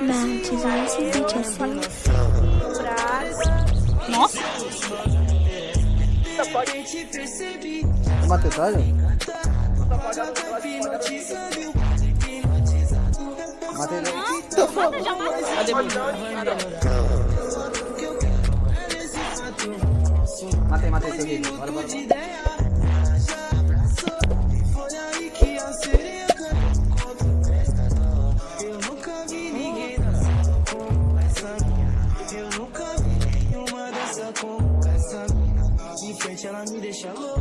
Mount is racing assim. Nossa! Uma tatuagem? Matei ele. Mata já, mata. Cadê meu? Matei, matei seu vídeo. Bora, bora, Can I need a shower?